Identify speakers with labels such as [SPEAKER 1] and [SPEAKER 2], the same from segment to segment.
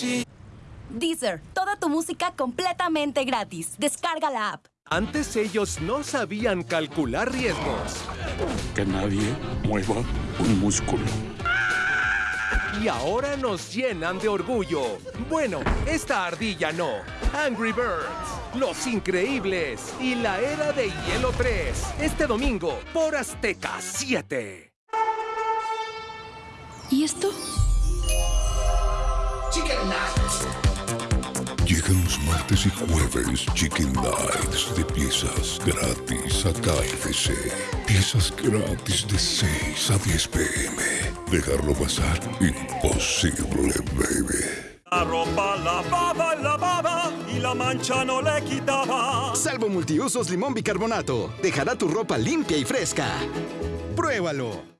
[SPEAKER 1] así.
[SPEAKER 2] Deezer, toda tu música completamente gratis. Descarga la app.
[SPEAKER 3] Antes ellos no sabían calcular riesgos.
[SPEAKER 4] Que nadie mueva un músculo.
[SPEAKER 3] Y ahora nos llenan de orgullo. Bueno, esta ardilla no. Angry Birds, Los Increíbles y la Era de Hielo 3. Este domingo por Azteca 7.
[SPEAKER 2] ¿Y esto?
[SPEAKER 4] Llegan los martes y jueves Chicken Nights de piezas gratis a KFC. Piezas gratis de 6 a 10 pm. Dejarlo pasar, imposible, baby.
[SPEAKER 5] La ropa lavaba, lavaba y la mancha no le quitaba.
[SPEAKER 6] Salvo multiusos limón bicarbonato. Dejará tu ropa limpia y fresca. Pruébalo.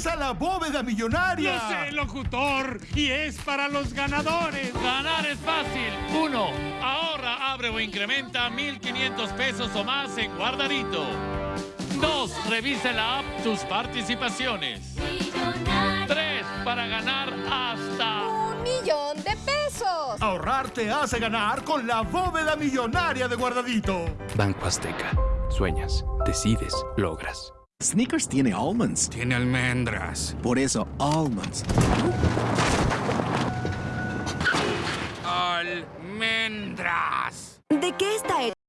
[SPEAKER 7] Regresa a la bóveda millonaria.
[SPEAKER 8] Yo sé, locutor, y es para los ganadores. Ganar es fácil. Uno, ahorra, abre o incrementa 1,500 pesos o más en Guardadito. Dos, revisa la app tus participaciones. Tres, para ganar hasta...
[SPEAKER 9] ¡Un millón de pesos!
[SPEAKER 7] Ahorrar te hace ganar con la bóveda millonaria de Guardadito.
[SPEAKER 10] Banco Azteca. Sueñas, decides, logras.
[SPEAKER 11] Snickers tiene almonds.
[SPEAKER 1] Tiene almendras.
[SPEAKER 11] Por eso, almonds.
[SPEAKER 1] Almendras.
[SPEAKER 2] ¿De qué está hecho?